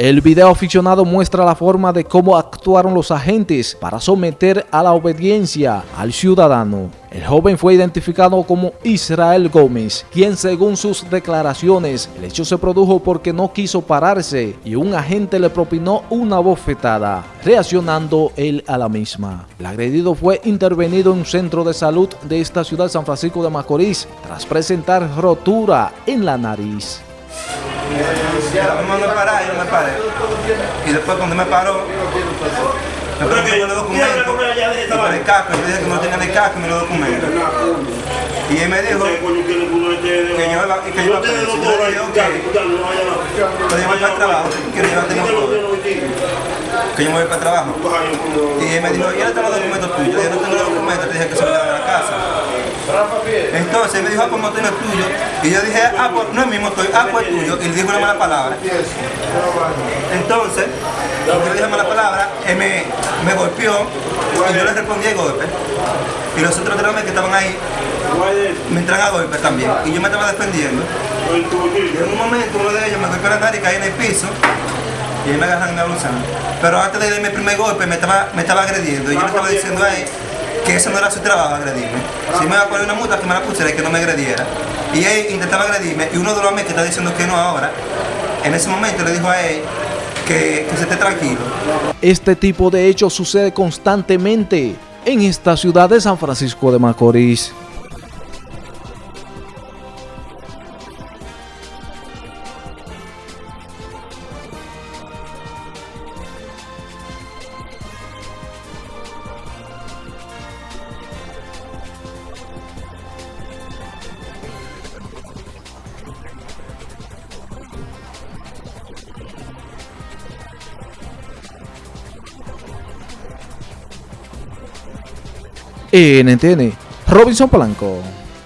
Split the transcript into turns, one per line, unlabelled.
El video aficionado muestra la forma de cómo actuaron los agentes para someter a la obediencia al ciudadano. El joven fue identificado como Israel Gómez, quien según sus declaraciones, el hecho se produjo porque no quiso pararse y un agente le propinó una bofetada, reaccionando él a la misma. El agredido fue intervenido en un centro de salud de esta ciudad San Francisco de Macorís tras presentar rotura en la nariz.
Me mandó a parar y no me paré. Y después cuando me paró, me preguntó los documentos y por el casco. Yo dije que no tenía el casco y me los documentos. Y él me dijo que yo iba, que yo iba preso. Yo le dije, ok, pero yo voy para el trabajo, que yo tengo todo. Que yo me voy para el trabajo. Y él me dijo, ¿y dónde están los documentos tuyos? Yo no tengo los documentos, le dije que se me a la casa. Entonces me dijo, ah, pues no es tuyo. Y yo dije, ah, pues no es mi motor, ah, pues es tuyo. Y le dijo una mala palabra. Entonces, yo dije mala palabra, él me, me golpeó y yo le respondí el golpe. Y los otros tres que estaban ahí me entran a golpe también. Y yo me estaba defendiendo. Y en un momento uno de ellos me golpeó la nariz y caí en el piso. Y ahí me agarran en la blusa. Pero antes de darme el primer golpe me estaba, me estaba agrediendo. Y yo le estaba diciendo a él que eso no era su trabajo agredirme. Si me iba a poner una multa, que me la pusiera y que no me agrediera. Y él intentaba agredirme y uno de los hombres que está diciendo que no ahora, en ese momento le dijo a él que, que se esté tranquilo.
Este tipo de hechos sucede constantemente en esta ciudad de San Francisco de Macorís. NTN, Robinson Polanco.